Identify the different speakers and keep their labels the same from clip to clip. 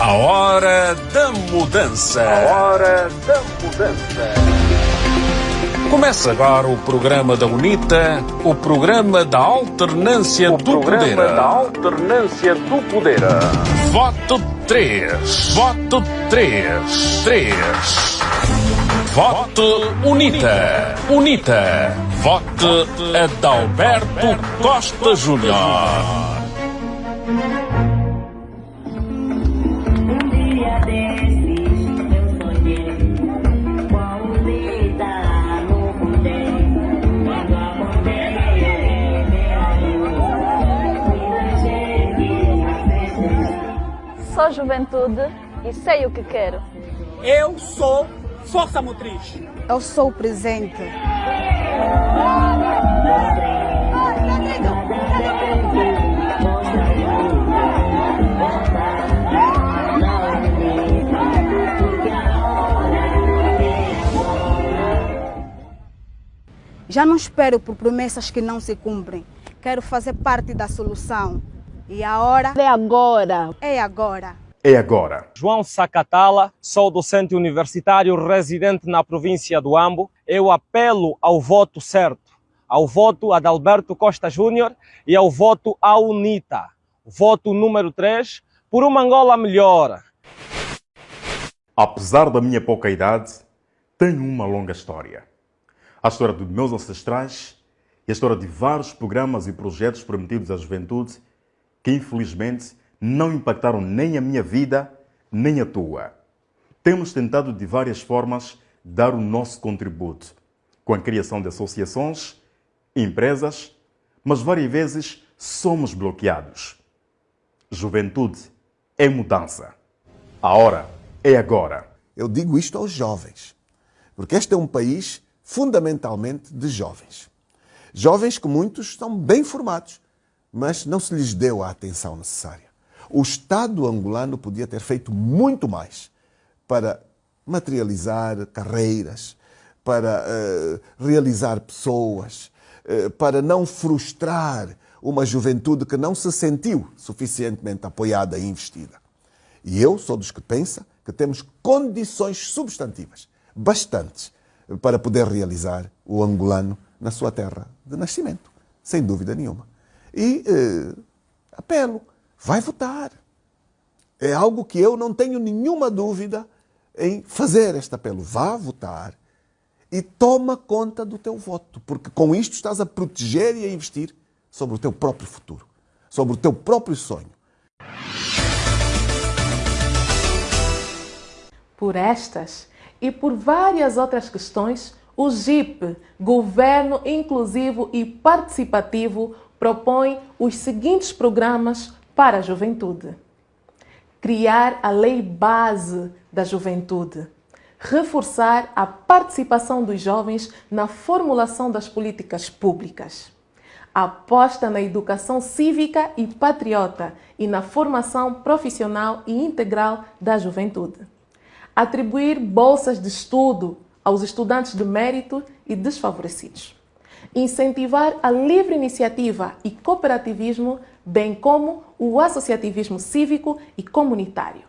Speaker 1: A hora da mudança.
Speaker 2: A hora da mudança.
Speaker 1: Começa agora o programa da UNITA, o programa da alternância
Speaker 2: O
Speaker 1: do
Speaker 2: programa
Speaker 1: poder.
Speaker 2: da alternância do poder.
Speaker 1: Voto 3. Voto 3. 3. Voto UNITA. UNITA. Vote Adalberto Costa Júnior.
Speaker 3: Sou juventude e sei o que quero.
Speaker 4: Eu sou força motriz.
Speaker 5: Eu sou o presente. Já não espero por promessas que não se cumprem. Quero fazer parte da solução. E a hora
Speaker 6: É agora.
Speaker 5: é agora.
Speaker 7: É agora.
Speaker 8: João Sacatala, sou docente universitário residente na província do Ambo. Eu apelo ao voto certo, ao voto Adalberto Costa Júnior e ao voto à UNITA. Voto número 3, por uma Angola melhor.
Speaker 7: Apesar da minha pouca idade, tenho uma longa história. A história dos meus ancestrais e a história de vários programas e projetos prometidos à juventude que, infelizmente, não impactaram nem a minha vida, nem a tua. Temos tentado de várias formas dar o nosso contributo, com a criação de associações, empresas, mas várias vezes somos bloqueados. Juventude é mudança. A hora é agora.
Speaker 9: Eu digo isto aos jovens, porque este é um país fundamentalmente de jovens. Jovens que muitos estão bem formados, mas não se lhes deu a atenção necessária. O Estado angolano podia ter feito muito mais para materializar carreiras, para eh, realizar pessoas, eh, para não frustrar uma juventude que não se sentiu suficientemente apoiada e investida. E eu sou dos que pensa que temos condições substantivas, bastantes, para poder realizar o angolano na sua terra de nascimento, sem dúvida nenhuma. E eh, apelo, vai votar. É algo que eu não tenho nenhuma dúvida em fazer este apelo. Vá votar e toma conta do teu voto, porque com isto estás a proteger e a investir sobre o teu próprio futuro, sobre o teu próprio sonho.
Speaker 10: Por estas e por várias outras questões, o GIP, Governo Inclusivo e Participativo, propõe os seguintes programas para a juventude: criar a lei base da juventude, reforçar a participação dos jovens na formulação das políticas públicas, aposta na educação cívica e patriota e na formação profissional e integral da juventude. Atribuir bolsas de estudo aos estudantes de mérito e desfavorecidos, incentivar a livre iniciativa e cooperativismo, bem como o associativismo cívico e comunitário,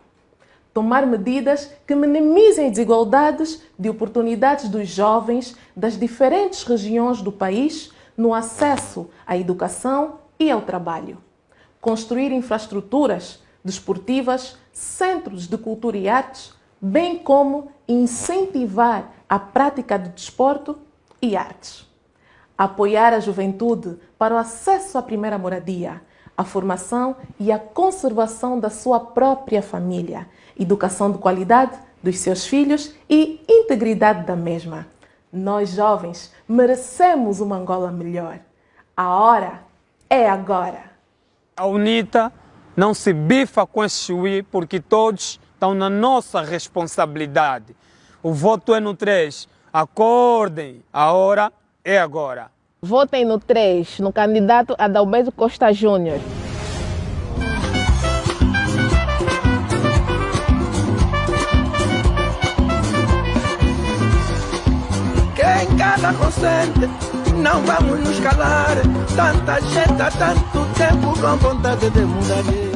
Speaker 10: tomar medidas que minimizem desigualdades de oportunidades dos jovens das diferentes regiões do país no acesso à educação e ao trabalho, construir infraestruturas desportivas, centros de cultura e artes, bem como incentivar a prática de desporto e artes. Apoiar a juventude para o acesso à primeira moradia, a formação e a conservação da sua própria família, educação de qualidade dos seus filhos e integridade da mesma. Nós, jovens, merecemos uma Angola melhor. A hora é agora.
Speaker 4: A UNITA não se bifa com esse chuí porque todos estão na nossa responsabilidade. O voto é no 3. Acordem, a hora é agora.
Speaker 6: Votem no 3, no candidato Adalberto Costa Júnior.
Speaker 11: Quem cala consente, não vamos nos calar. Tanta gente há tanto tempo com vontade de mudar.